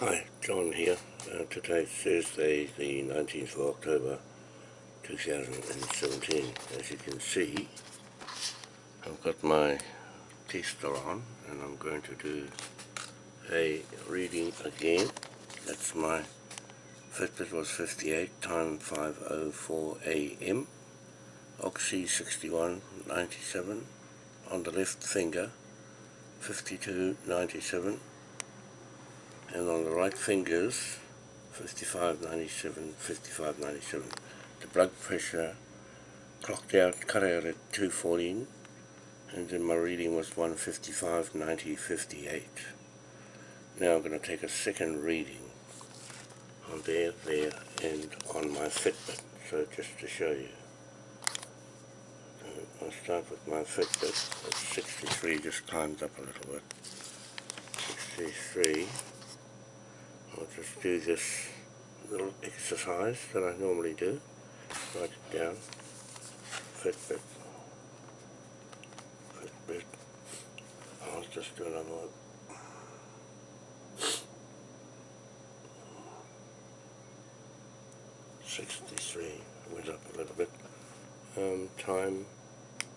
Hi, John here. Uh, today's Thursday, the 19th of October 2017. As you can see, I've got my tester on and I'm going to do a reading again. That's my Fitbit was 58, time 5.04 AM. Oxy 61.97 on the left finger, 52.97 and on the right fingers 5597 5597 the blood pressure clocked out cut out at 214 and then my reading was 155 90 58 now I'm going to take a second reading on there there and on my Fitbit so just to show you. Uh, I'll start with my Fitbit. At 63 just climbed up a little bit. 63 I'll just do this little exercise that I normally do. Write it down. Fitbit. Fitbit. I'll just do another one. Sixty-three. Went up a little bit. Um, time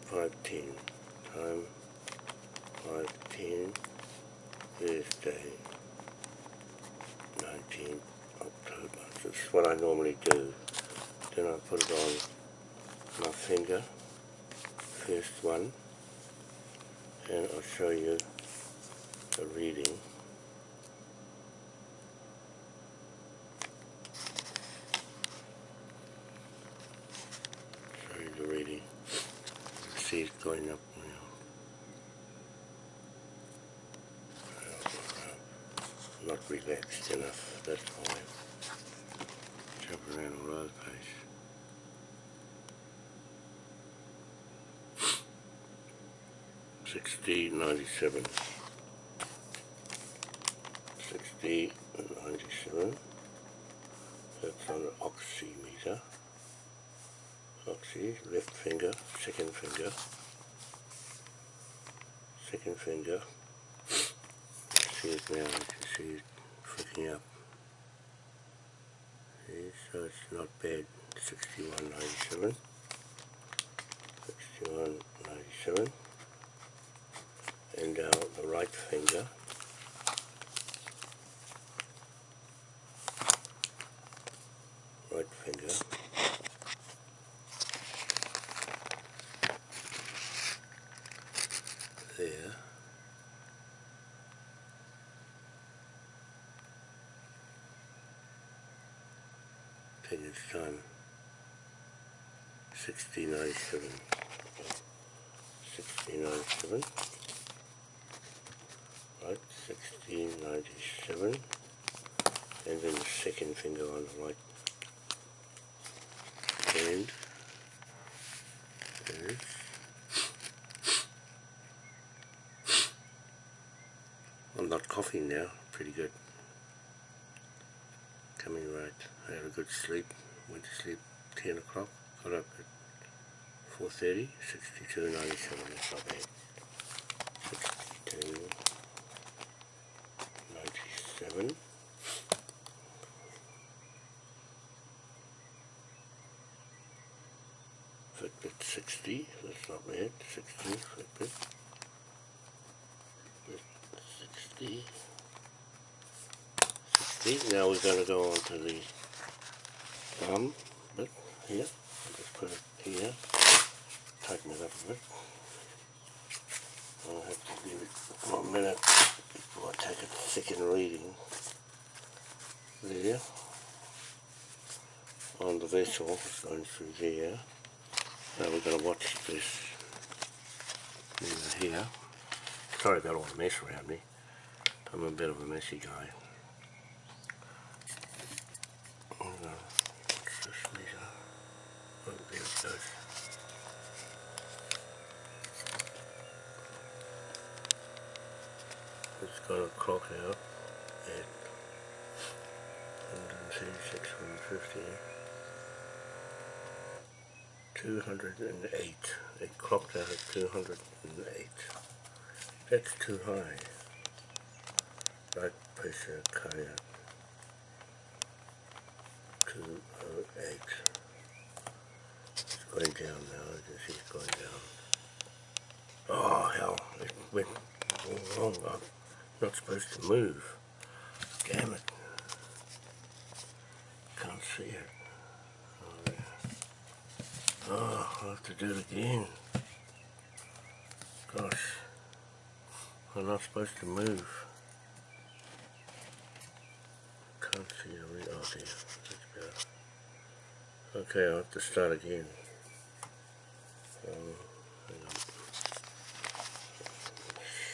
five ten. Time five ten. Thursday. 19 October. This is what I normally do. Then I put it on my finger, first one, and I'll show you the reading. Show you the reading. See it going up relaxed enough, that's why. Jump around all over the place. Sixty ninety seven. Sixty ninety seven. That's on the oximeter. Oxy, left finger, second finger. Second finger see it now, you can see it freaking up. See, so it's not bad, 61.97. 61.97. And now the right finger. Right finger. There. think it's time 1697 1697 right 1697 and then the second finger on the right. Hand is. I'm not coughing now pretty good. Coming right. I had a good sleep, went to sleep 10 o'clock, got up at 4.30, 62.97, that's not bad. 62.97. Fitbit 60, that's not bad, 60 Fitbit. 60 now we're going to go on to the thumb bit here. I'll just put it here, tighten it up a bit. I'll have to give it one minute before I take a second reading there on the vessel it's going through there. Now we're going to watch this here. Sorry about all the mess around me. I'm a bit of a messy guy. It's going to clock out at 136, 150, 208. It clocked out at 208. That's too high. Blood pressure cardiac 208. It's going down now, it's going down. Oh hell, it went wrong. Not supposed to move. Damn it. Can't see it. Oh, oh I'll have to do it again. Gosh. I'm not supposed to move. Can't see the re oh dear. Okay, I'll have to start again. Um, hang on.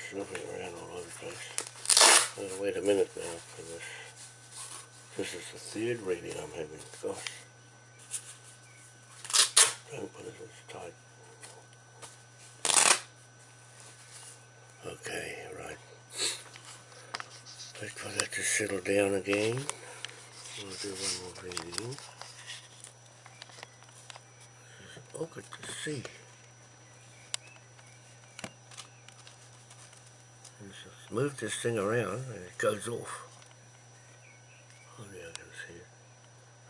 Shoving around all over the place. Oh, wait a minute now for this. This is the third reading I'm having. Gosh. Don't put it as tight. Okay, right. Wait for that to settle down again. We'll do one more reading. Oh, good to see. Just move this thing around and it goes off. Oh yeah, I can see it.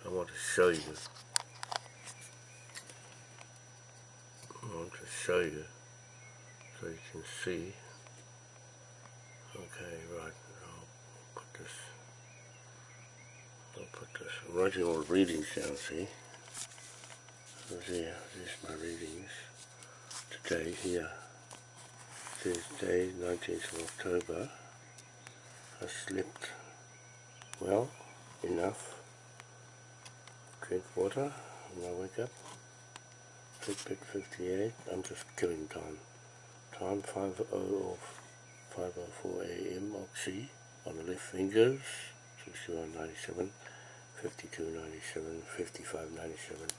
I want to show you. I want to show you so you can see. Okay, right. I'll put this. I'll put this. I'm writing all the readings down. See. There. There's my readings. Today here. Thursday, 19th of October. I slept well enough. Drink water when I wake up. Fitbit 58. I'm just killing time. Time 5 of 5.04 a.m. Oxy on the left fingers, 61.97, 52.97, 55.97,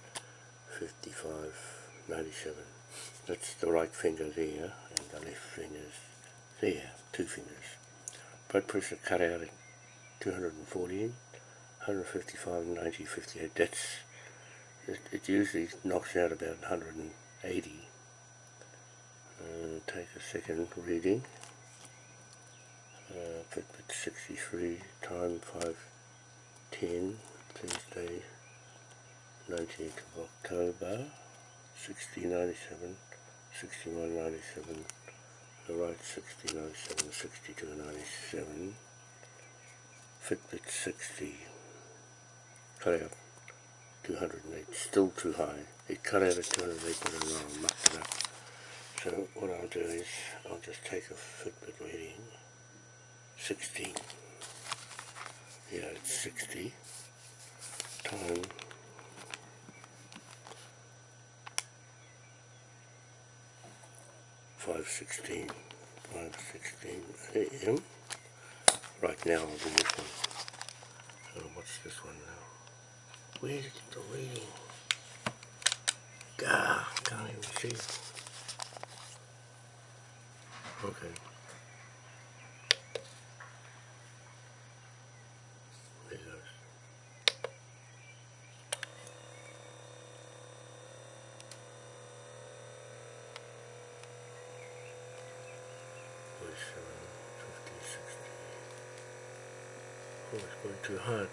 55.97. That's the right finger there, and the left two fingers. Blood pressure cut out at 214, 155, 90, 58. That's, it, it usually knocks out about 180. Uh, take a second reading uh, Fitbit 63, time 5.10, Thursday, 19th of October, 6097, 6197, the right 6097, 6297, Fitbit 60, cut out 208, still too high, it cut out at 208 but I mucked it up. So what I'll do is, I'll just take a Fitbit reading, 16. Yeah, it's 60 time five sixteen, five sixteen a.m. Right now I'll do this one. So what's this one now? Where's the reading? God, can't even see. Okay. Oh, too hot.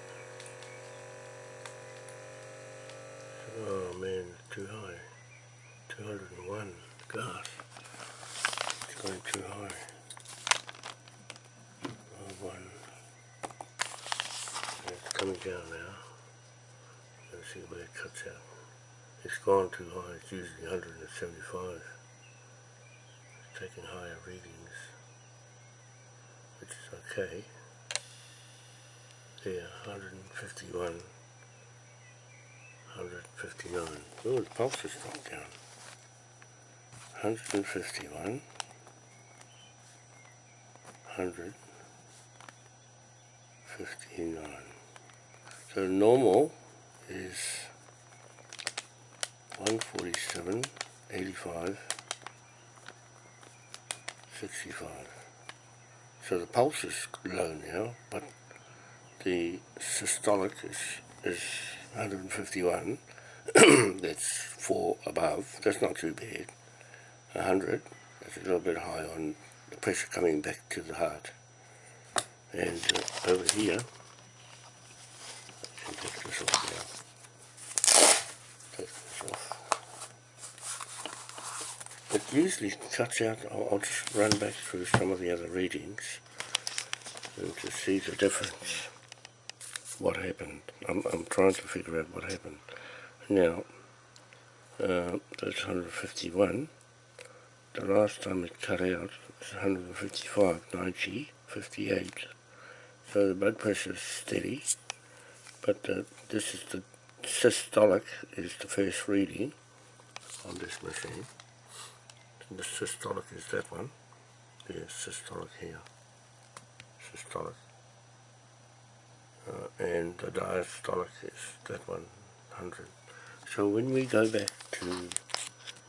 Oh man, too high. 201. Gosh. It's going too high. Oh, one. It's coming down now. Let's see where it cuts out. It's gone too high. It's usually 175. It's taking higher readings which is okay. Yeah, 151, 159. Oh, the pulse has dropped down. 151, 159. So normal is 147, 85, 65. So the pulse is low now, but the systolic is, is 151, that's 4 above, that's not too bad. 100, that's a little bit high on the pressure coming back to the heart. And uh, over here, I take this off now. Take this off. It usually cuts out, I'll, I'll just run back through some of the other readings and to see the difference what happened. I'm, I'm trying to figure out what happened. Now, uh, that's 151. The last time it cut out was 155, 90, 58. So the blood pressure is steady, but uh, this is the systolic is the first reading on this machine. The systolic is that one. There's systolic here. Systolic. Uh, and the diastolic is that 100. So when we go back to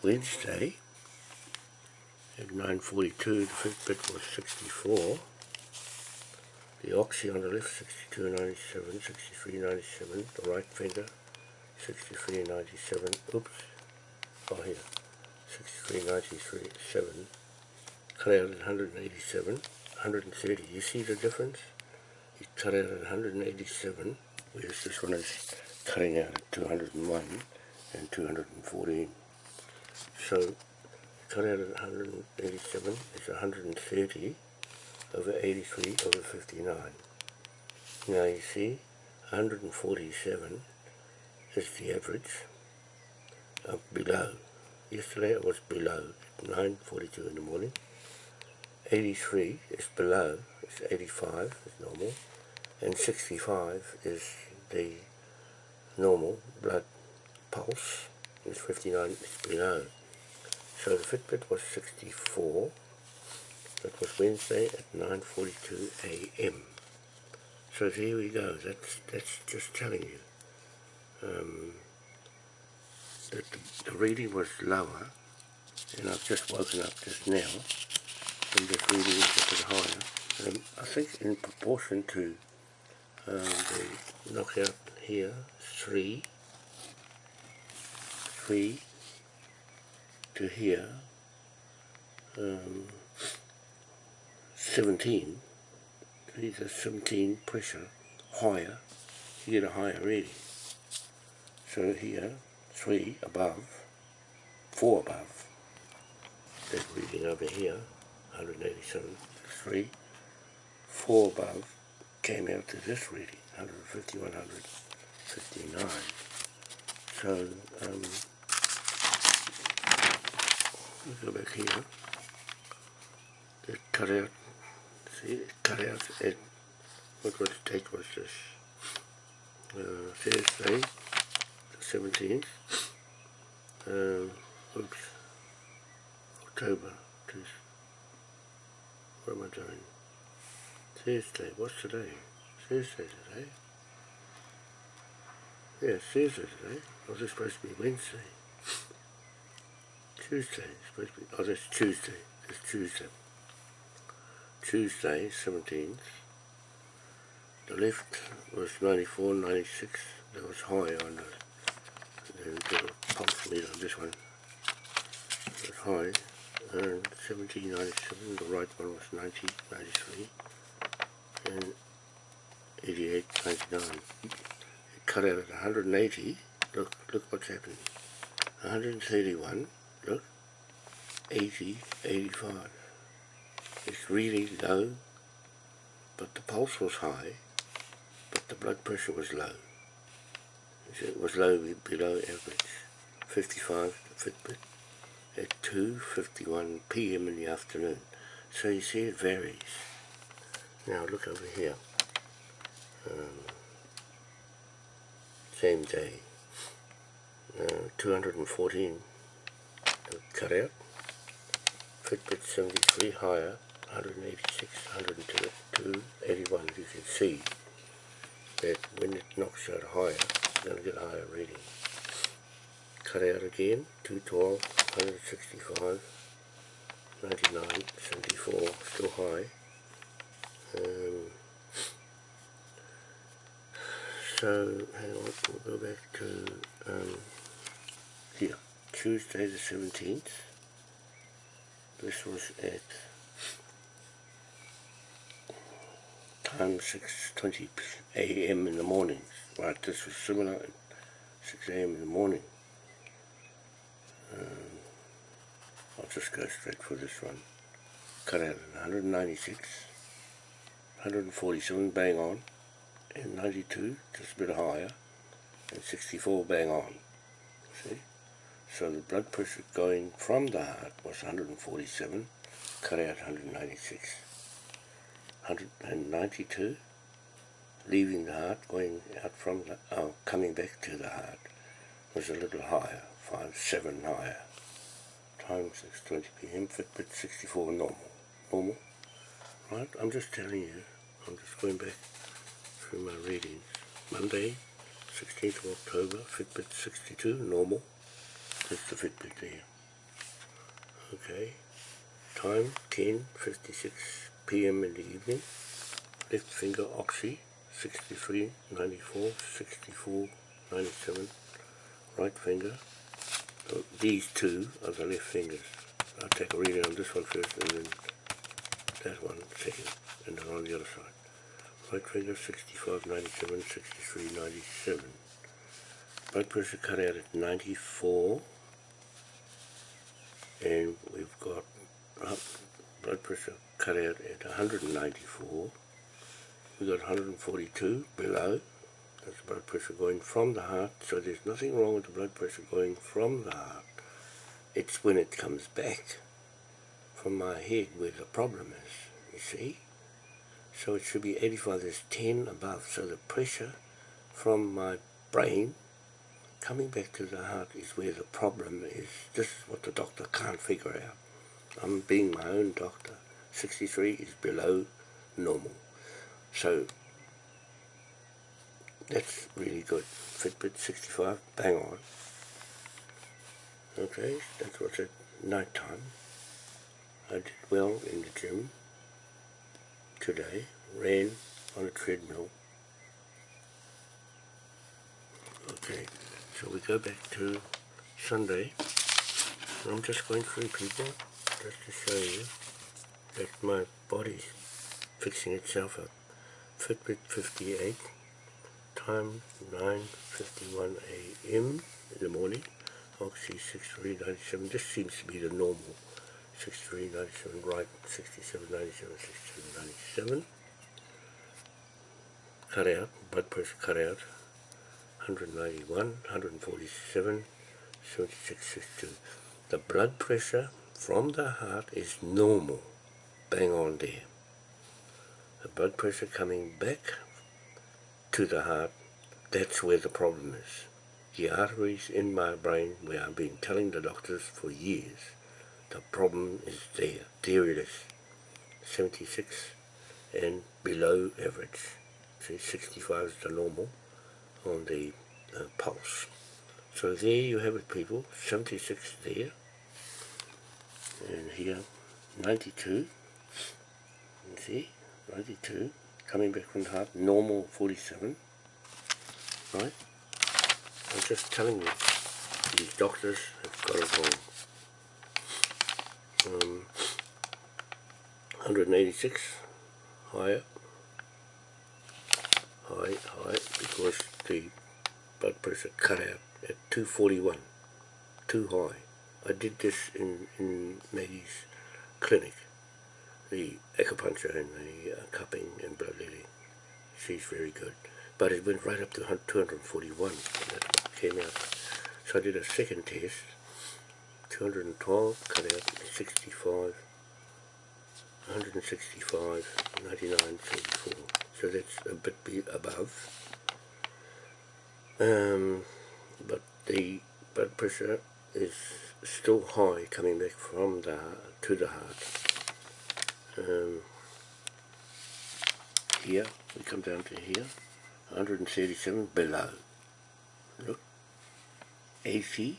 Wednesday, at 9.42, the Fitbit was 64. The oxy on the left, 62.97, 63.97. The right finger, 63.97. Oops. Oh, here. 63.93.7. Cut out at 187. 130. You see the difference? Cut out at 187, whereas this one is cutting out at 201 and 214. So cut out at 187 is 130 over 83 over 59. Now you see 147 is the average of below. Yesterday it was below 9.42 in the morning. 83 is below, 85 is normal, and 65 is the normal blood pulse, is 59 is below. So the Fitbit was 64. That was Wednesday at 9.42 a.m. So here we go. That's, that's just telling you um, that the, the reading was lower and I've just woken up just now and just reading is a bit higher. Um, I think in proportion to um, the knockout here, 3, 3 to here, um, 17, these are 17 pressure higher, you get a higher reading. So here, 3 above, 4 above, that reading over here, 187, 3, 4 above, came out to this reading, 150, 159. So, um, Let's go back here. It cut out, see, it cut out, it, what was the date was this? Uh, Thursday, the 17th, um, oops, October, what am I doing? Thursday, what's today? Thursday today? Yeah, Thursday today. Was it supposed to be Wednesday? Tuesday, supposed to be, oh that's Tuesday, it's Tuesday. Tuesday, 17th. The left was 94, 96, that was high on the, the, pulse meter on this one. It was high, and 1797, the right one was 90, 93, and 88, 99. It cut out at 180, look, look what's happening. 131, look, 80, 85. It's really low, but the pulse was high, but the blood pressure was low. It was low below average, 55 Fitbit at 2.51 p.m. in the afternoon. So you see it varies. Now look over here. Um, same day. Uh, 214 cut out. Fitbit 73 higher, 186, 102, 81. You can see that when it knocks out higher, it's going to get higher reading. Cut out again, 212, 165, 99, 74, still high. Um, so, hang on, we'll go back to um, here. Tuesday the 17th. This was at time 6.20 a.m. in the morning. Right, this was similar at 6 a.m. in the morning. Um, I'll just go straight for this one. Cut out 196, 147 bang on, and 92 just a bit higher, and 64 bang on. See? So the blood pressure going from the heart was 147, cut out 196. 192, leaving the heart, going out from the, oh, coming back to the heart, was a little higher, 5, 7 higher. Time 6.20 p.m., Fitbit 64 normal. Normal, right? I'm just telling you, I'm just going back through my readings. Monday, 16th of October, Fitbit 62, normal. That's the Fitbit there. Okay, time 10.56 p.m. in the evening. Left finger oxy, 63, 94, 64, 97. Right finger. So these two are the left fingers. I'll take a reading on this one first and then that one second. And then on the other side. Right finger, 65, 97, 63, 97. Blood pressure cut out at 94. And we've got uh, blood pressure cut out at 194. We've got 142 below. That's blood pressure going from the heart. So there's nothing wrong with the blood pressure going from the heart. It's when it comes back from my head where the problem is. You see? So it should be 85. There's 10 above. So the pressure from my brain coming back to the heart is where the problem is. This is what the doctor can't figure out. I'm being my own doctor. 63 is below normal. So that's really good. Fitbit 65, bang on. Okay, that's what's at night time. I did well in the gym today. Ran on a treadmill. Okay, so we go back to Sunday. I'm just going through people just to show you that my body's fixing itself up. Fitbit 58, time 9.51 a.m. in the morning, Oxy 6397, this seems to be the normal, 6397 right, 6797, 6797, cut out, blood pressure cut out, 191, 147, 7662. The blood pressure from the heart is normal bang on there. The blood pressure coming back to the heart, that's where the problem is. The arteries in my brain, where I've been telling the doctors for years, the problem is there. There it is. 76 and below average. See, 65 is the normal on the uh, pulse. So there you have it people, 76 there, and here 92 see, 92, coming back from the heart, normal 47, right? I'm just telling you, these doctors have got it wrong. Um, 186, higher, high, high, because the blood pressure cut out at 241, too high. I did this in, in Maggie's clinic the acupuncture and the uh, cupping and blood letting. She's very good. But it went right up to 241 and that came out. So I did a second test, 212, cut out 65, 165, 99, 74. So that's a bit above. Um, but the blood pressure is still high coming back from the to the heart um, here, we come down to here, 137 below. Look, 80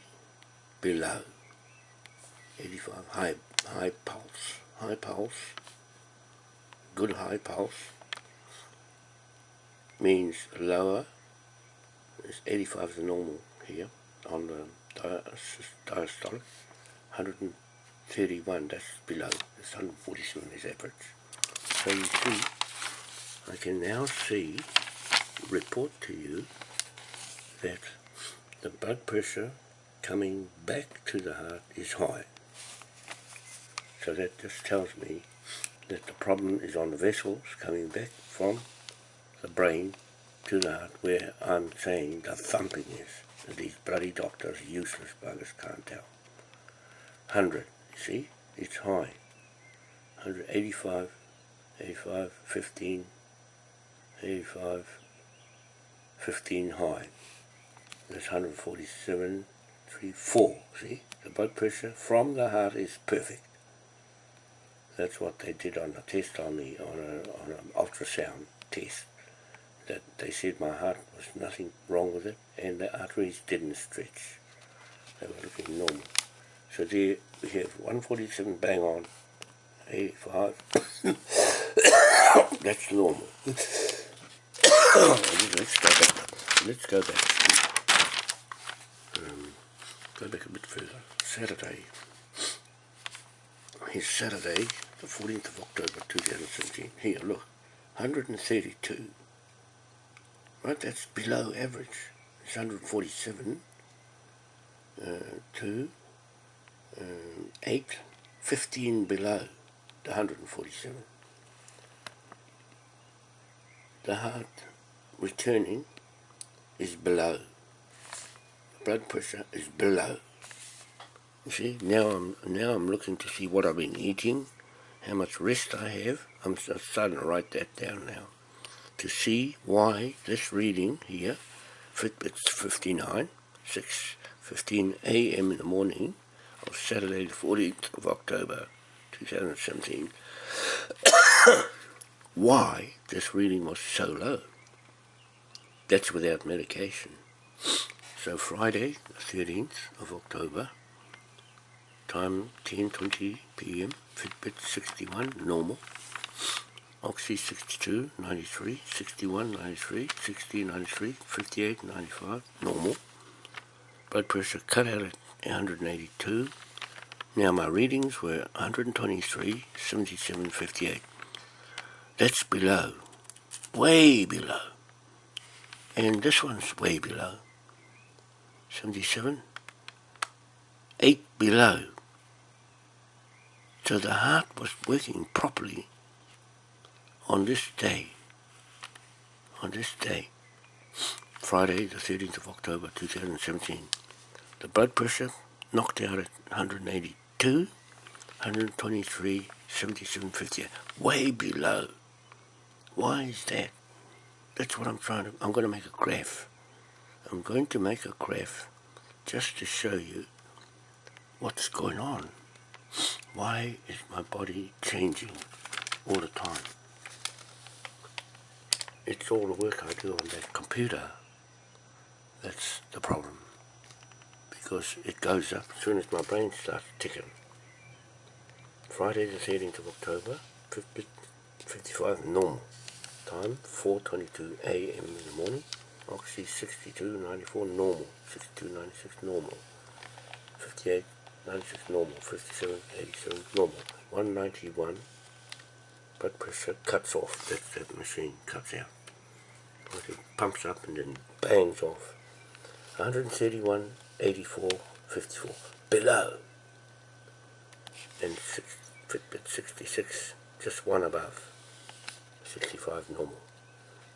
below, 85 high, high pulse, high pulse, good high pulse, means lower, it's 85 is the normal here on the diastolic, 100 31, that's below, it's 147 is average. So you see, I can now see, report to you, that the blood pressure coming back to the heart is high. So that just tells me that the problem is on the vessels coming back from the brain to the heart where I'm saying the thumping is. These bloody doctors, useless buggers, can't tell. 100, see? It's high. 185, 85, 15, 85, 15 high. That's 147, 3, 4, see? The blood pressure from the heart is perfect. That's what they did on a test on me, on, a, on an ultrasound test. That they said my heart was nothing wrong with it, and the arteries didn't stretch. They were looking normal. So there we have 147 bang on, 85. That's normal. Let's go back. Let's go back. Um, go back a bit further. Saturday. Here's Saturday, the 14th of October 2017. Here, look, 132. Right, that's below average. It's 147 uh, 2, uh, 8, 15 below the 147. The heart returning is below. Blood pressure is below. You see, now I'm now I'm looking to see what I've been eating, how much rest I have. I'm starting to write that down now to see why this reading here, Fitbit's 59, 6:15 a.m. in the morning of Saturday the 14th of October 2017. why this reading was so low. That's without medication. So Friday the 13th of October time 10.20 p.m. Fitbit 61, normal. Oxy 62, 93, 61, 93, 60, 93, 58, 95, normal. Blood pressure cut out at 182. Now my readings were 123, 77, 58. That's below, way below. And this one's way below. 77, 8 below. So the heart was working properly on this day, on this day, Friday the 13th of October 2017. The blood pressure knocked out at 182, 123, 77, 58, way below. Why is that? That's what I'm trying to, I'm going to make a graph. I'm going to make a graph just to show you what's going on. Why is my body changing all the time? It's all the work I do on that computer that's the problem. Because it goes up as soon as my brain starts ticking. Friday the 13th of October, 50, 55 normal. Time 4.22 a.m. in the morning. Oxy 62.94 normal. 62.96 normal. 58 96 normal, 57, 87 normal, 191 blood pressure cuts off, that, that machine cuts out. Like it pumps up and then bangs off. 131, 84, 54, below. And six, Fitbit 66, just one above, 65 normal.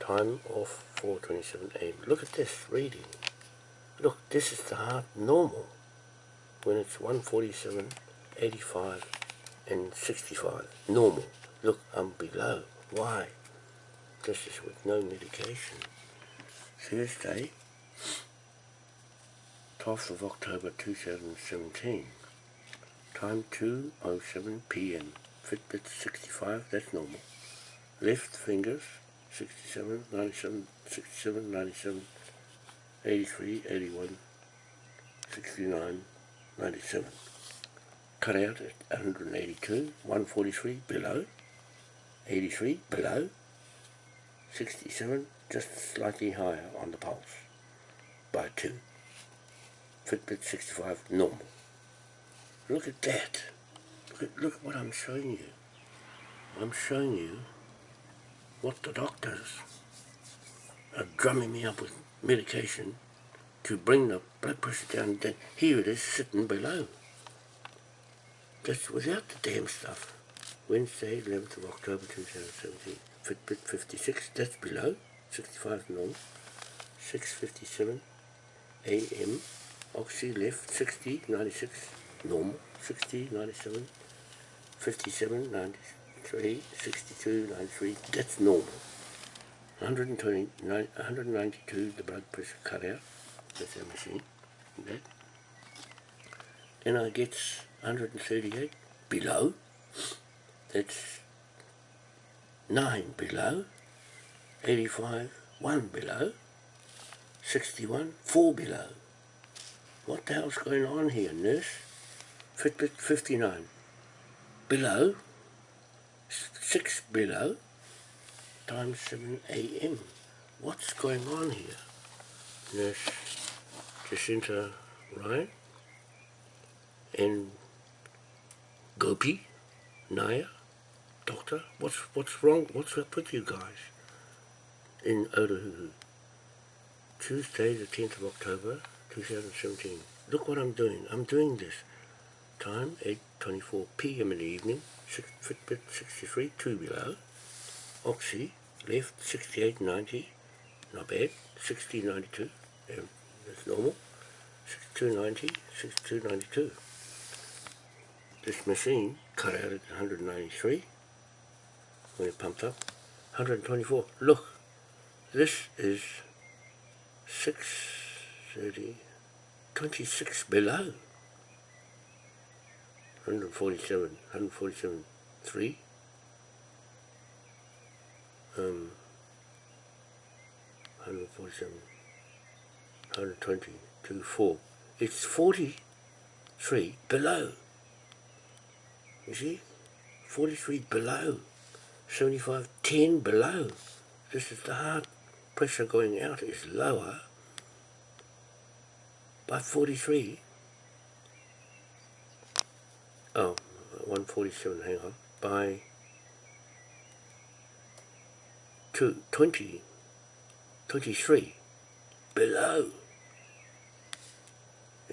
Time off 427 a.m. Look at this reading. Look, this is the heart normal when it's 147, 85 and 65. Normal. Look, I'm below. Why? This is with no medication. Thursday, 12th of October 2017. Time 2.07 p.m. Fitbit 65, that's normal. Left fingers, 67, 97, 67, 97, 83, 81, 69, 97. Cut out at 182, 143 below, 83 below, 67 just slightly higher on the pulse by 2. Fitbit 65 normal. Look at that. Look at, look at what I'm showing you. I'm showing you what the doctors are drumming me up with medication to bring the blood pressure down, then here it is sitting below. That's without the damn stuff. Wednesday, 11th of October 2017. Fitbit 56, that's below. 65 normal. 6.57 AM. Oxy left, 60, 96 normal. 60, 97, 57, 93, 62, 93. That's normal. 120, 192, the blood pressure cut out. That's our machine. Okay. Then I get 138 below. That's 9 below. 85, 1 below. 61, 4 below. What the hell's going on here, nurse? Fitbit 59. Below. 6 below. Times 7 a.m. What's going on here? Nurse Jacinta Ryan and Gopi Naya Doctor, what's what's wrong? What's up with you guys in Otahuhu? Tuesday, the 10th of October, 2017. Look what I'm doing. I'm doing this. Time, 8.24 p.m. in the evening. Six, Fitbit 63, 2 below. Oxy, left 68.90. Not bad. 60.92. Um, that's normal. 62.90, 62.92. This machine cut out at 193 when it pumped up. 124. Look, this is 630, 26 below. 147, 147, 3. Um, 147, 120, 2, 4. It's 43 below. You see? 43 below. 75, 10 below. This is the heart pressure going out is lower by 43. Oh, 147, hang on. By two, 20, 23 below.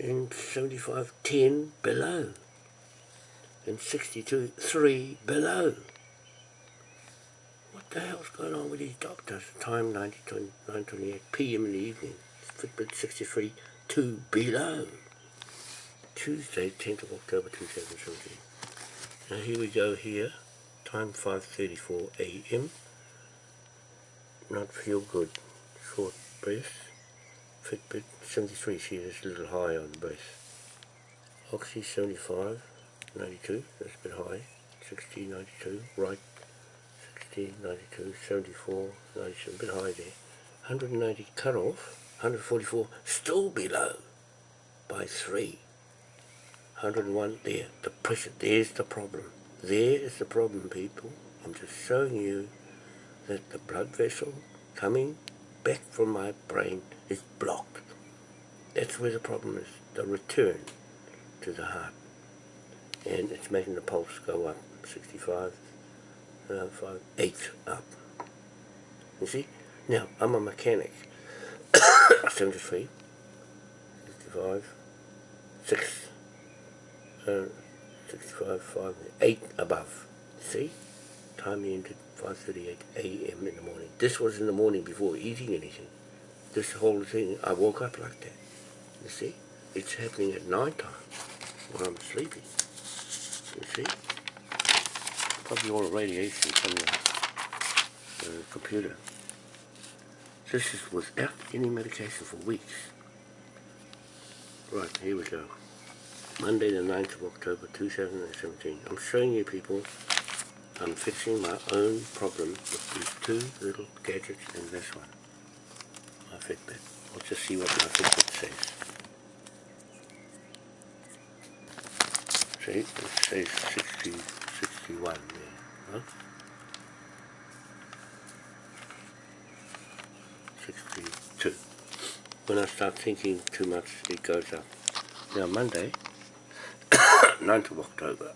And 75, 10 below and 62, 3 below. What the hell's going on with these doctors? Time 9.28 p.m. in the evening. Fitbit 63, 2 below. Tuesday, 10th of October 2017. Now here we go here. Time 5.34 a.m. Not feel good. Short breath. Fitbit 73, see a little high on the breath. Oxy 75. 92, that's a bit high, 60, 92, right, 60, 92, 74, 97, a bit high there, 190 cut off, 144 still below by 3, 101 there, the pressure, there's the problem, there is the problem people, I'm just showing you that the blood vessel coming back from my brain is blocked. That's where the problem is, the return to the heart. And it's making the pulse go up 65 uh, 5, 8 up. You see? Now I'm a mechanic. 73 65 6 uh, 65 5 8 above. See time ended 5.38 a.m. in the morning this was in the morning before eating anything this whole thing I woke up like that you see it's happening at night time when I'm sleeping you see? Probably all the radiation from the uh, computer. This is without any medication for weeks. Right, here we go. Monday the 9th of October 2017. I'm showing you people I'm fixing my own problem with these two little gadgets and this one. My Fitbit. Let's just see what my Fitbit says. say, it says 60, 61 there, huh? 62. When I start thinking too much, it goes up. Now Monday, 9th of October,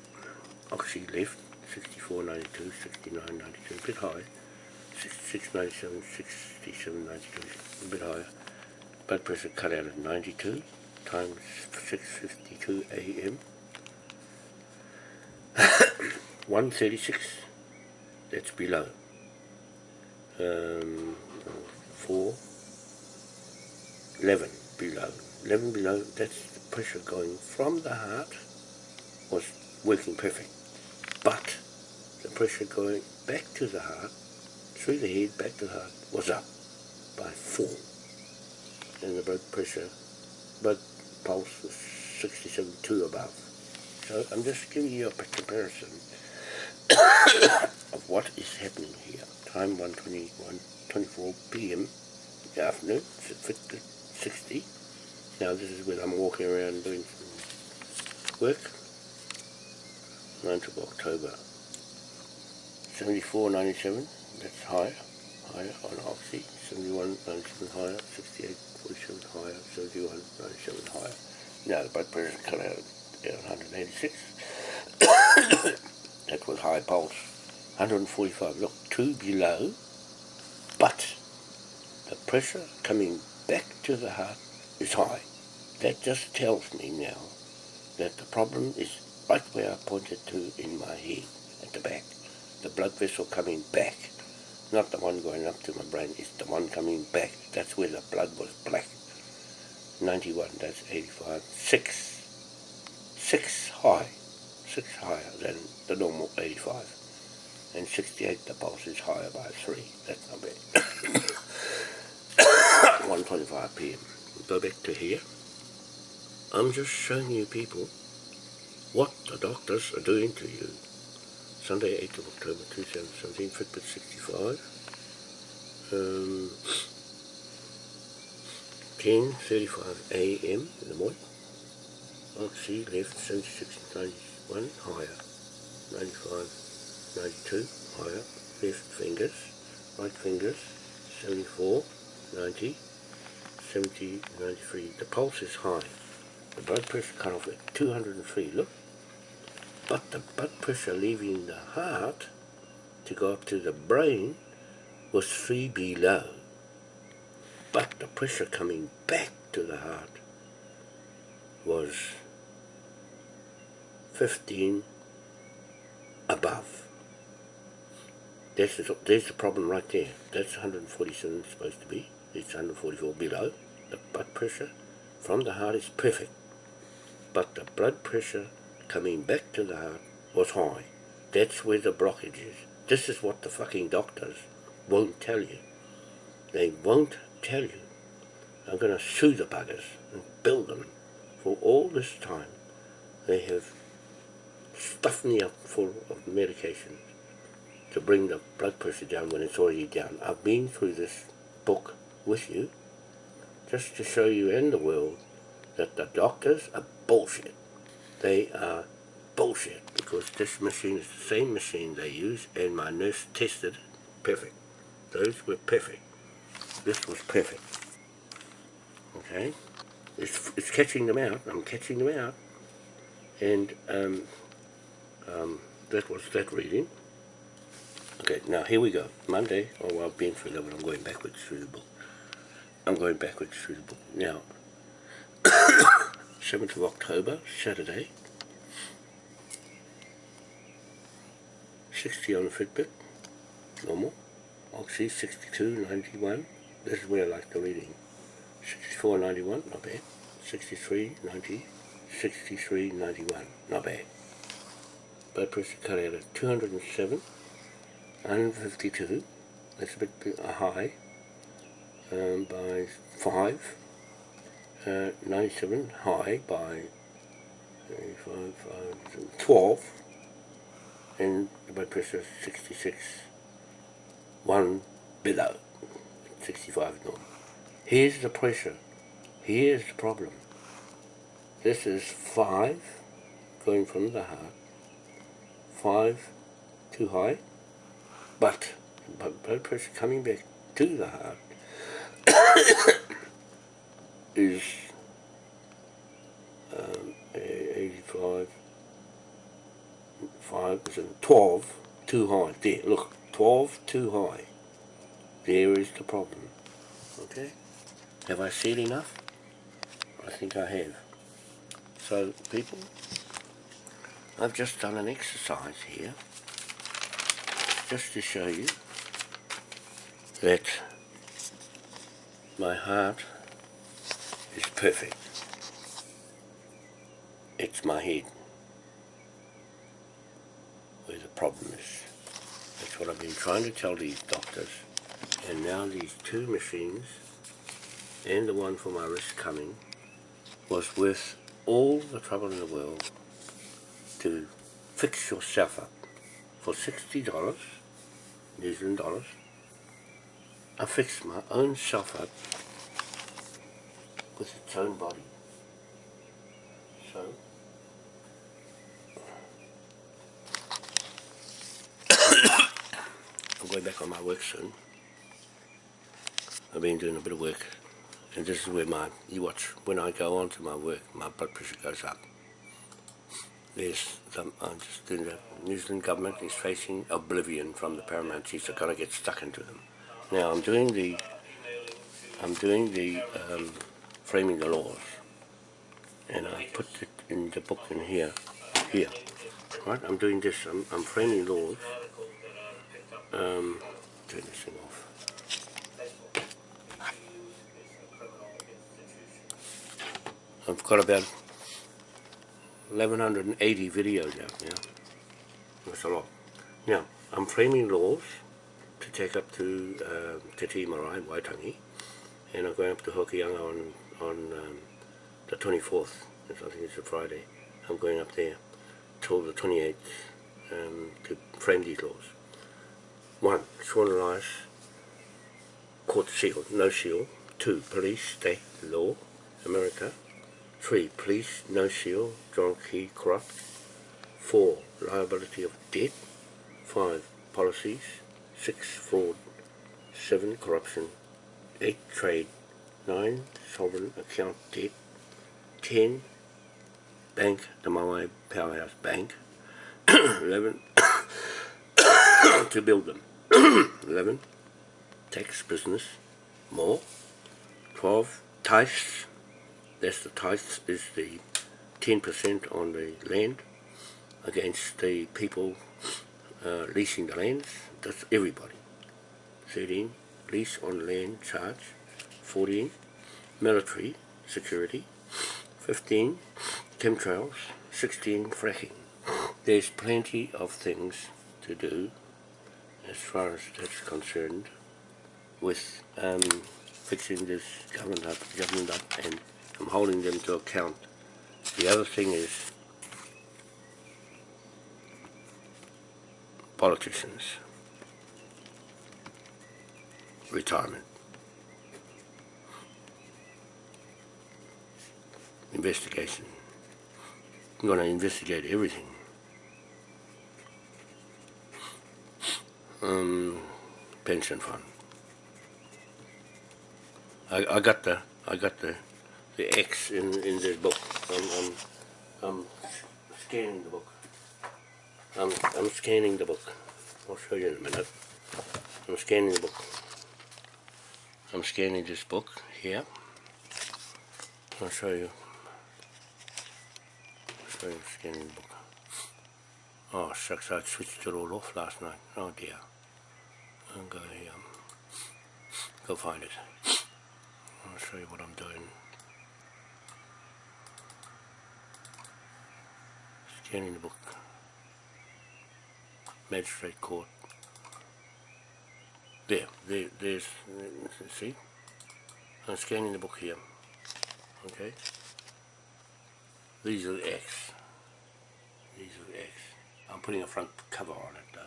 oxy left, 64, 92, 69, 92, a bit high, 66, 97, 67, 92, a bit higher. Blood pressure cut out at 92, times 6.52 a.m. 136, that's below. Um, 4, 11 below. 11 below, that's the pressure going from the heart was working perfect. But the pressure going back to the heart, through the head, back to the heart, was up by 4. And the blood pressure, blood pulse was 67.2 above. So I'm just giving you a comparison of what is happening here. Time 121, 24 p.m. the afternoon, 60. Now this is when I'm walking around doing some work. 9th of October. 74.97, that's higher, higher on Oxy. 71.97 higher, 68.47 higher, 71.97 higher. Now the blood pressure cut out at 186. that was high pulse. 145, look, two below, but the pressure coming back to the heart is high. That just tells me now that the problem is right where I pointed to in my head, at the back. The blood vessel coming back, not the one going up to my brain, it's the one coming back. That's where the blood was black. 91, that's 85, 6. 6 high, 6 higher than the normal 85. And 68, the pulse is higher by 3. That's not bad. 1.25 p.m. Go back to here. I'm just showing you people what the doctors are doing to you. Sunday, 8th of October 2017, Fitbit 65. Um, 10.35 a.m. in the morning. Oxy left 76, 91, higher. 95, 92, higher. Left fingers, right fingers, 74, 90, 70, 93. The pulse is high. The blood pressure cut off at 203. Look, but the blood pressure leaving the heart to go up to the brain was 3 below. But the pressure coming back to the heart was 15 above. There's the problem right there. That's 147 supposed to be. It's 144 below. The blood pressure from the heart is perfect. But the blood pressure coming back to the heart was high. That's where the blockage is. This is what the fucking doctors won't tell you. They won't tell you. I'm going to sue the buggers and bill them for all this time. They have stuffed me up full of medication to bring the blood pressure down when it's already down. I've been through this book with you just to show you and the world that the doctors are bullshit they are bullshit because this machine is the same machine they use and my nurse tested it. perfect. Those were perfect. This was perfect. Okay? It's, it's catching them out. I'm catching them out. And um, um, that was that reading. Okay, now here we go. Monday, oh, I've been through that, but I'm going backwards through the book. I'm going backwards through the book. Now, 7th of October, Saturday. 60 on the Fitbit, normal. Oxy 62.91, this is where I like the reading. 64.91, not bad. 63.90, 63.91, not bad. Blood pressure cut out at 207, 152, that's a bit high, um, by 5 uh, 97 high by 12 and the blood pressure 66 1 below 65 normal. Here's the pressure. Here's the problem. This is 5 going from the heart. 5 too high. But blood pressure coming back to the heart is um, 85, 5, is 12 too high. There, look, 12 too high. There is the problem. Okay? Have I said enough? I think I have. So, people, I've just done an exercise here just to show you that my heart is perfect. It's my head where the problem is. That's what I've been trying to tell these doctors. And now these two machines and the one for my wrist coming was worth all the trouble in the world to fix yourself up for $60 New Zealand dollars I fixed my own self up with its own body so I'm going back on my work soon I've been doing a bit of work and this is where my, you watch, when I go on to my work, my blood pressure goes up. There's some, I'm just doing the New Zealand government is facing oblivion from the paramount chiefs. They're going to get stuck into them. Now I'm doing the, I'm doing the um, framing the laws, and I put it in the book in here, here, right? I'm doing this. I'm, I'm framing laws. Um, turn this thing off. I've got about 1180 videos out now. That's a lot. Now, I'm framing laws to take up to uh, Te Marae, Waitangi, and I'm going up to Hokianga on, on um, the 24th, I think it's a Friday. I'm going up there till the 28th um, to frame these laws. One, sworn alliance, court seal, no seal. Two, police, state, law, America. 3. Police, no seal, John Key, corrupt. 4. Liability of debt. 5. Policies. 6. Fraud. 7. Corruption. 8. Trade. 9. Sovereign account debt. 10. Bank, the Moai Powerhouse Bank. 11. to build them. 11. Tax business. More. 12. Tithes that's the tithe is the 10% on the land against the people uh, leasing the lands. That's everybody. 13. Lease on land charge. 14. Military security. 15. Chemtrails. 16. Fracking. There's plenty of things to do as far as that's concerned with um, fixing this government up, government up and I'm holding them to account. The other thing is politicians, retirement, investigation. I'm going to investigate everything. Um, pension fund. I, I got the I got the the X in, in this book. I'm, I'm, I'm scanning the book. I'm, I'm scanning the book. I'll show you in a minute. I'm scanning the book. I'm scanning this book here. I'll show you. Scanning the book. Oh shucks, I switched it all off last night. Oh dear. I'll go here. Go find it. I'll show you what I'm doing. scanning the book. Magistrate Court. There, there, there's, see? I'm scanning the book here. Okay? These are the X. These are X. I'm putting a front cover on it though.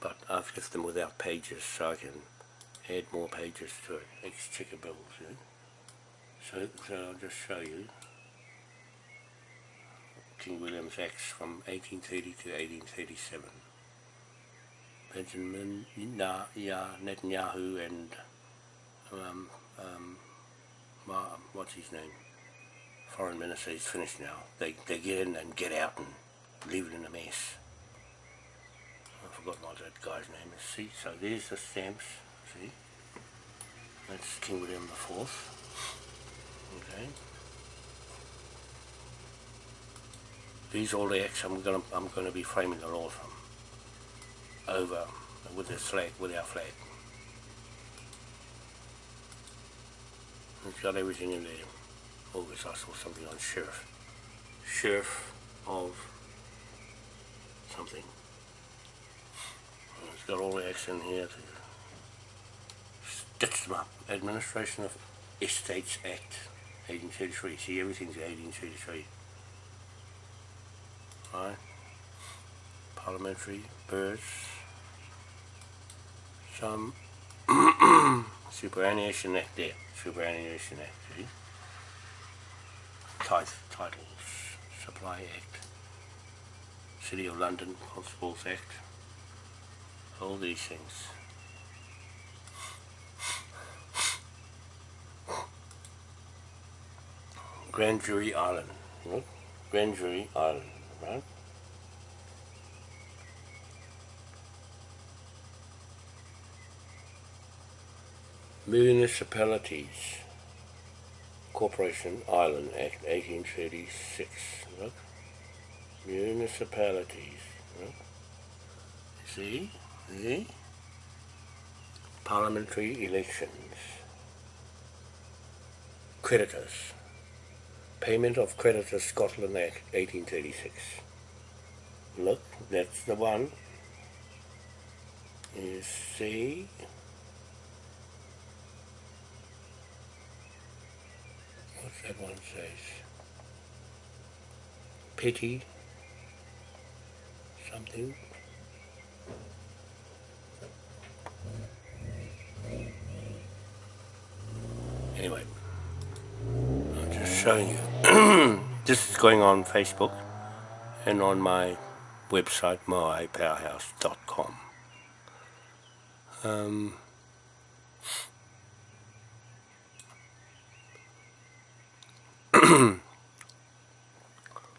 But I've left them without pages so I can add more pages to it. Exchequer bills, you So, so I'll just show you. King William's Acts from 1830 to 1837. Benjamin Netanyahu and um, um, what's his name? Foreign Minister, he's finished now. They, they get in and get out and leave it in a mess. I forgot what that guy's name is. See, so there's the stamps, see? That's King William the Fourth. Okay. these all the acts I'm gonna I'm gonna be framing the law from over with this flag, with our flag. It's got everything in there. August I saw something on sheriff. Sheriff of something. It's got all the acts in here to stitch them up. Administration of Estates Act 1833. See everything's 1833. Right? Parliamentary birds. Some superannuation act there. Superannuation Act, see? Titles, Supply Act, City of London Constables Act, all these things. Grand Jury Island, right? Grand Jury Island, right? Municipalities Corporation Island Act 1836 look municipalities look see see? Parliamentary elections. Creditors. Payment of creditors Scotland Act 1836 look that's the one. You see that one says? Pity something. Anyway, I'm just showing you. this is going on Facebook and on my website, moaipowerhouse.com. Um,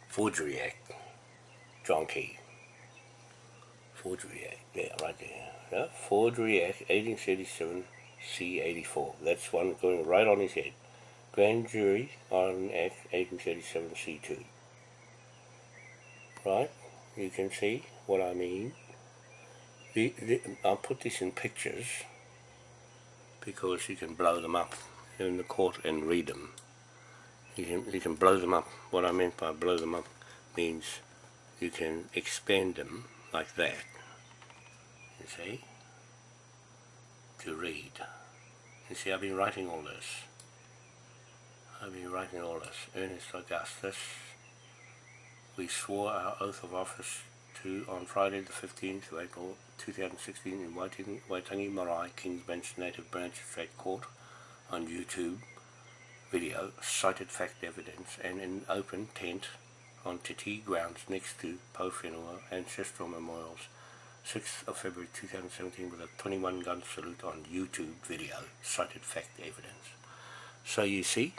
Forgery Act, John Key. Forgery Act, yeah, right there. Yeah, Forgery Act, 1837, C84. That's one going right on his head. Grand Jury on Act, 1837, C2. Right, you can see what I mean. The, the, I'll put this in pictures because you can blow them up in the court and read them you can you can blow them up. What I meant by blow them up means you can expand them like that. You see? To read. You see I've been writing all this. I've been writing all this. Ernest Augustus. We swore our oath of office to on Friday the 15th of April 2016 in Waitangi, Waitangi Marae, King's Bench Native Branch State Court on YouTube video cited fact evidence and an open tent on Te Tii grounds next to Pou Whenua Ancestral Memorials 6th of February 2017 with a 21 gun salute on YouTube video cited fact evidence. So you see,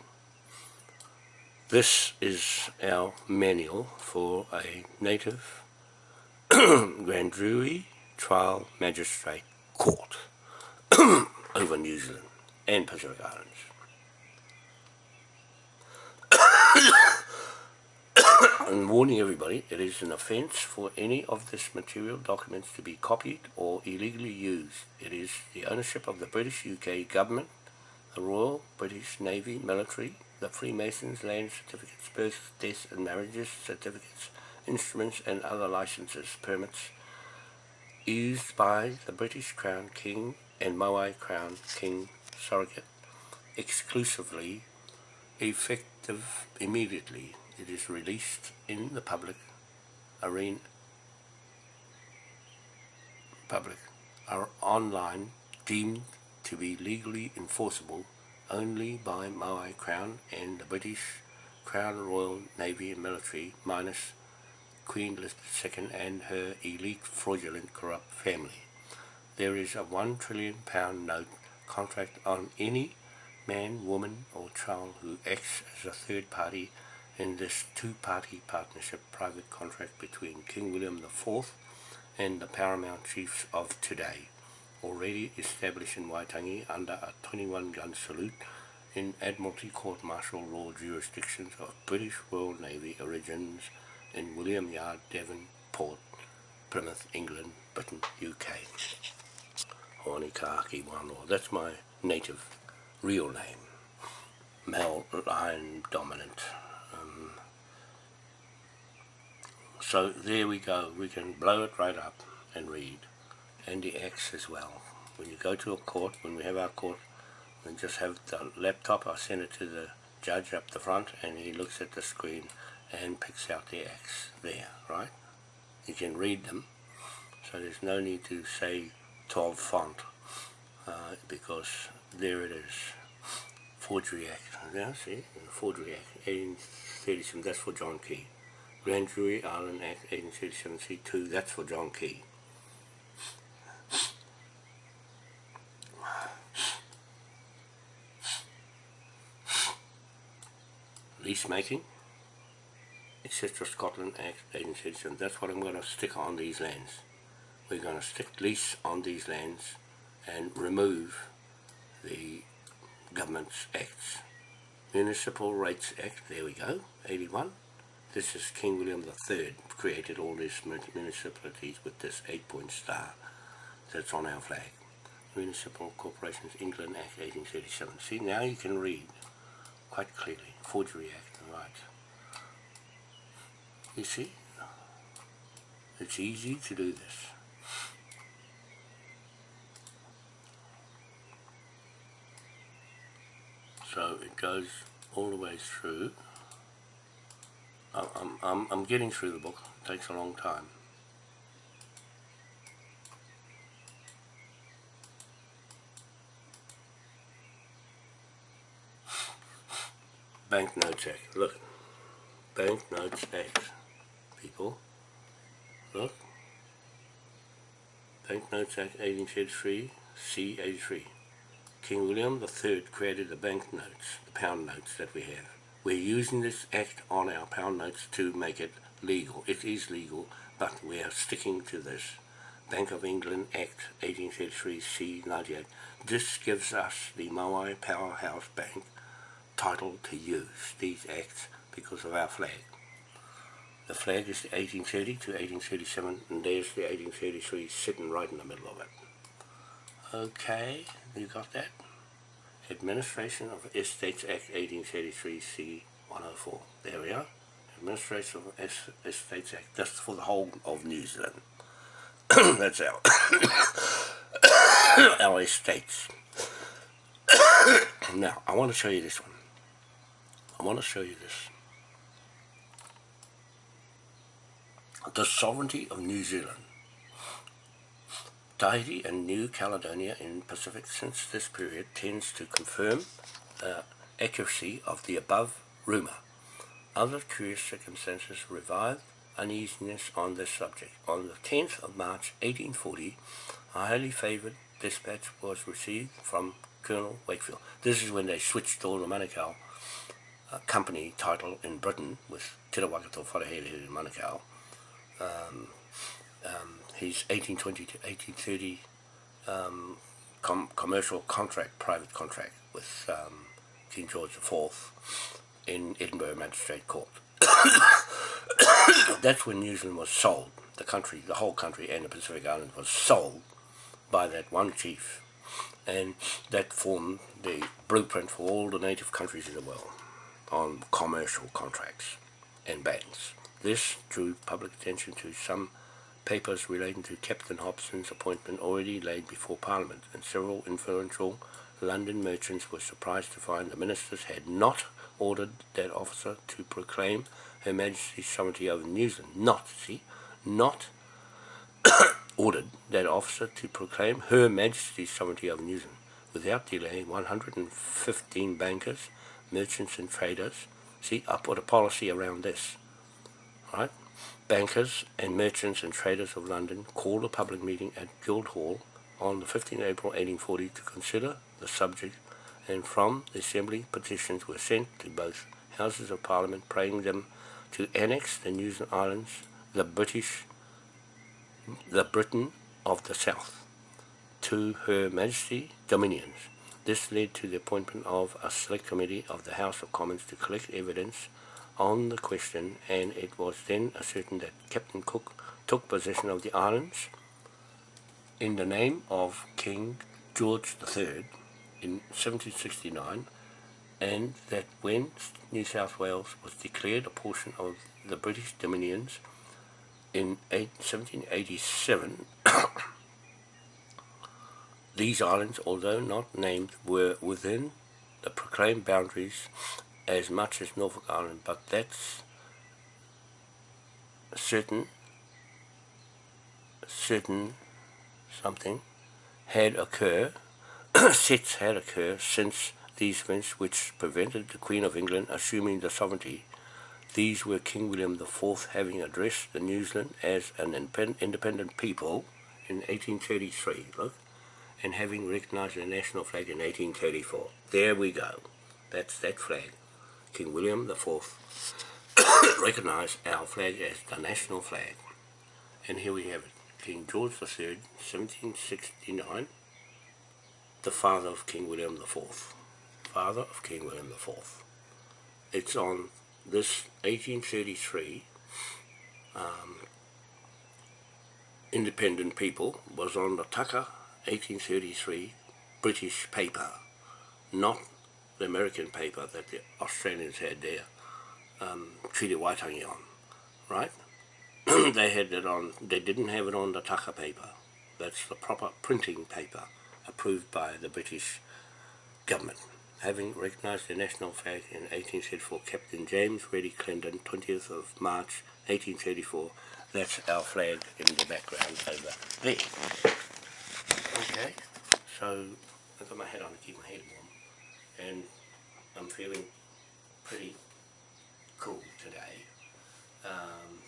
this is our manual for a native grand jury trial magistrate court over New Zealand and Pacific Islands. I'm warning everybody, it is an offence for any of this material documents to be copied or illegally used. It is the ownership of the British UK Government, the Royal British Navy Military, the Freemasons Land Certificates, Births, Deaths and Marriages Certificates, Instruments and other licenses, permits, used by the British Crown King and Moai Crown King Surrogate exclusively effective immediately it is released in the public arena public are online deemed to be legally enforceable only by Moai Crown and the British Crown Royal Navy and Military minus Queen Elizabeth II and her elite fraudulent corrupt family. There is a one trillion pound note contract on any man, woman or child who acts as a third party in this two-party partnership private contract between King William IV and the paramount chiefs of today, already established in Waitangi under a 21-gun salute in Admiralty Court Martial Law jurisdictions of British Royal Navy origins in William Yard, Devon, Port, Plymouth, England, Britain, UK. That's my native real name. Male line dominant. Um, so there we go. We can blow it right up and read. And the X as well. When you go to a court, when we have our court, we just have the laptop. I send it to the judge up the front and he looks at the screen and picks out the X there, right? You can read them, so there's no need to say 12 font, uh, because there it is. Forgery Act, now see, Forgery Act, 1837, that's for John Key. Grand Jury Island Act 1837 C2, that's for John Key. Lease making, etc. Scotland Act 1837. That's what I'm going to stick on these lands. We're going to stick lease on these lands and remove the government's acts. Municipal Rates Act, there we go, 81. This is King William III created all these municipalities with this eight-point star that's on our flag. Municipal Corporations England Act 1837. See, now you can read quite clearly. Forgery Act, right. You see? It's easy to do this. So it goes all the way through. I'm, I'm, I'm getting through the book. It takes a long time. Banknotes Act. Look. Banknotes Act people. Look. Banknotes Act 1833, C83. King William III created the banknotes, the pound notes that we have. We're using this act on our pound notes to make it legal. It is legal, but we are sticking to this. Bank of England Act 1833 C98. This gives us the Moai Powerhouse Bank title to use these acts because of our flag. The flag is the 1830 to 1837 and there's the 1833 sitting right in the middle of it. Okay, you got that? Administration of Estates Act 1833 C104. There we are. Administration of es Estates Act. That's for the whole of New Zealand. That's our our estates. now, I want to show you this one. I want to show you this. the sovereignty of New Zealand. Tahiti and New Caledonia in Pacific since this period tends to confirm the accuracy of the above rumour. Other curious circumstances revive uneasiness on this subject. On the 10th of March 1840, a highly favoured dispatch was received from Colonel Wakefield. This is when they switched all the Manukau uh, company title in Britain with Te Rawakato Wharehele in Manukau um, um, his 1820 to 1830 um, com commercial contract, private contract with um, King George IV in Edinburgh Magistrate Court. That's when New Zealand was sold. The country, the whole country and the Pacific Islands was sold by that one chief and that formed the blueprint for all the native countries in the world on commercial contracts and banks. This drew public attention to some papers relating to Captain Hobson's appointment already laid before Parliament, and several influential London merchants were surprised to find the ministers had not ordered that officer to proclaim Her Majesty's sovereignty over New Zealand. Not, see, not ordered that officer to proclaim Her Majesty's sovereignty over New Zealand. Without delay, 115 bankers, merchants and traders, see, I put a policy around this right? Bankers and merchants and traders of London called a public meeting at Guildhall on the 15th April 1840 to consider the subject and from the Assembly petitions were sent to both Houses of Parliament praying them to annex the New Zealand Islands, the British, the Britain of the South, to Her Majesty Dominions. This led to the appointment of a select committee of the House of Commons to collect evidence on the question and it was then ascertained that Captain Cook took possession of the islands in the name of King George III in 1769 and that when New South Wales was declared a portion of the British Dominions in 1787 these islands, although not named, were within the proclaimed boundaries as much as Norfolk Island, but that's certain certain something had occurred sets had occurred since these events which prevented the Queen of England assuming the sovereignty. These were King William IV having addressed the New Zealand as an independent people in 1833, look, and having recognised the national flag in 1834. There we go. That's that flag. King William IV recognised our flag as the national flag. And here we have it. King George III, 1769, the father of King William IV. Father of King William IV. It's on this 1833 um, independent people was on the Tucker 1833 British paper, not the American paper that the Australians had their um, Treaty Waitangi on, right? they had it on, they didn't have it on the Tucker paper. That's the proper printing paper approved by the British government. Having recognised the national flag in 1834, Captain James Reddy Clendon, 20th of March 1834, that's our flag in the background over there. Okay, so I've got my hat on to keep my head warm, and I'm feeling pretty cool today. Um,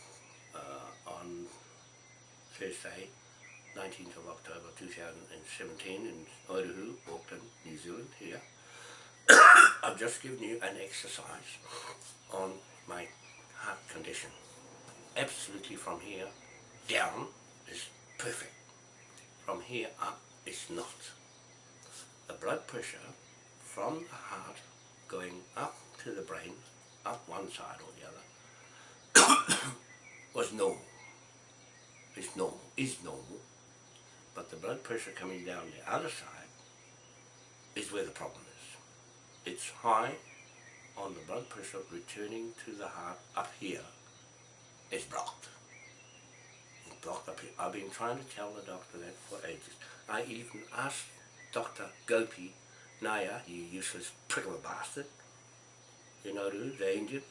uh, on Thursday, 19th of October 2017 in Oahu, Auckland, New Zealand here. I've just given you an exercise on my heart condition. Absolutely from here down is perfect. From here up is not. The blood pressure from the heart going up to the brain, up one side or the other, was normal. It's normal, is normal. But the blood pressure coming down the other side is where the problem is. It's high on the blood pressure returning to the heart up here. It's blocked. It's blocked up here. I've been trying to tell the doctor that for ages. I even asked Dr. Gopi Naya, you useless prick of a bastard, you know who, the Indian,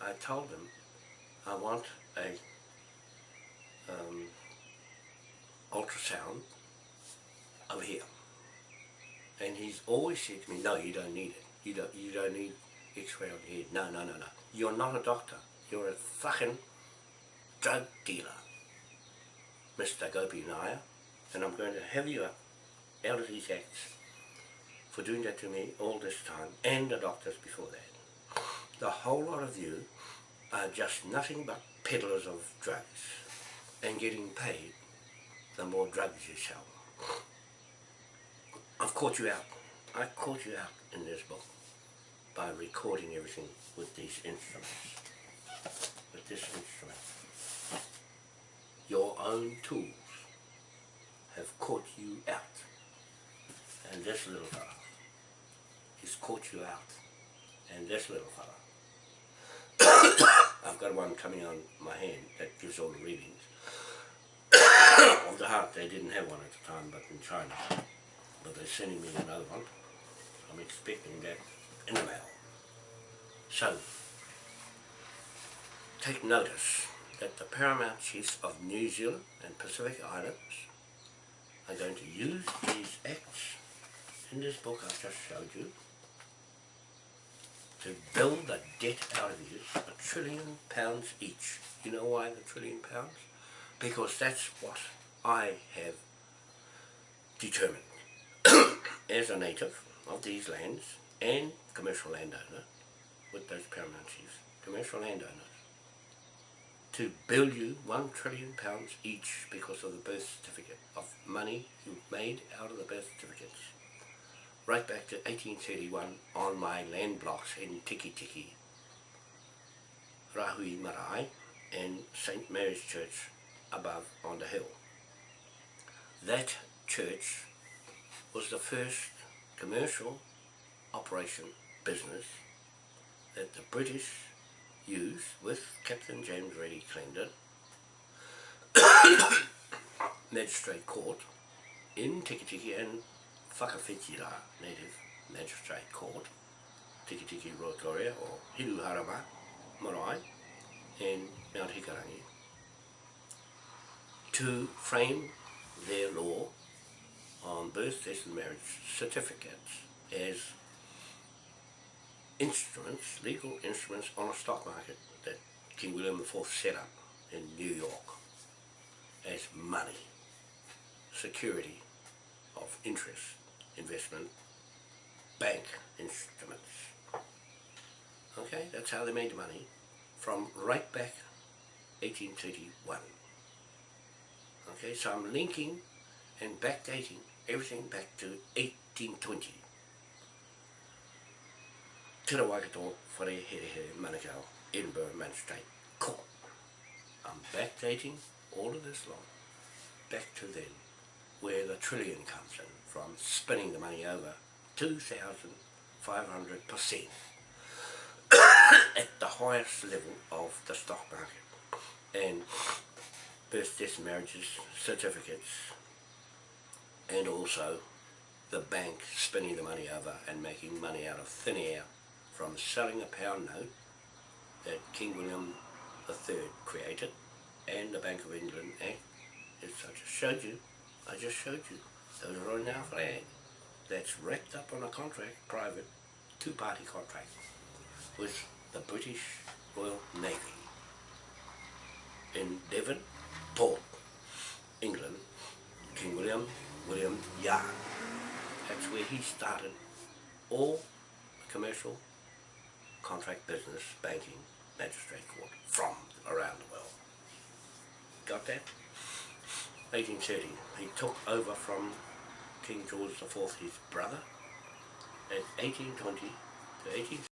I told him I want a um, ultrasound over here. And he's always said to me, no, you don't need it. You don't, you don't need x-ray on head. No, no, no, no. You're not a doctor. You're a fucking drug dealer, Mr. Gopi Naya. And I'm going to have you out of these acts for doing that to me all this time, and the doctors before that. The whole lot of you are just nothing but peddlers of drugs and getting paid the more drugs you sell. I've caught you out. I caught you out in this book by recording everything with these instruments. With this instrument. Your own tools have caught you out. And this little fella has caught you out. And this little fella. I've got one coming on my hand that gives all the readings of the heart. They didn't have one at the time, but in China. But they're sending me another one. I'm expecting that in the mail. So, take notice that the paramount chiefs of New Zealand and Pacific Islands are going to use these acts in this book I've just showed you to build the debt out of you, a trillion pounds each. You know why the trillion pounds? Because that's what I have determined as a native of these lands and commercial landowner with those paramount chiefs, commercial landowners, to bill you one trillion pounds each because of the birth certificate of money you made out of the birth certificates. Right back to 1831 on my land blocks in Tiki Tiki. Rahui Marae and St Mary's Church above on the hill. That church was the first commercial operation business that the British used with Captain James Reddy Clendon Magistrate Court in Tikitiki and Whakawhitira Native Magistrate Court Tikitiki Rotoria or Hiruharama Marae and Mount Hikarangi to frame their law on birth, death and marriage certificates as instruments, legal instruments on a stock market that King William IV set up in New York as money, security of interest, investment, bank instruments. Okay, that's how they made money from right back 1831. Okay, so I'm linking and backdating everything back to 1820. Te Waikato Whare Here Here Manukau, Edinburgh Magistrate Court. I'm backdating all of this long back to then, where the trillion comes in, from spinning the money over 2,500% at the highest level of the stock market. And birth, death, marriages, certificates, and also the bank spinning the money over and making money out of thin air from selling a pound note that King William III created and the Bank of England Act. It's, I just showed you, I just showed you, those are on our flag. That's wrapped up on a contract, private, two-party contract with the British Royal Navy in Devon Port, England, King William, William Yard. That's where he started all commercial contract business, banking, magistrate court from around the world. Got that? 1830, he took over from King George IV, his brother, at 1820 to 18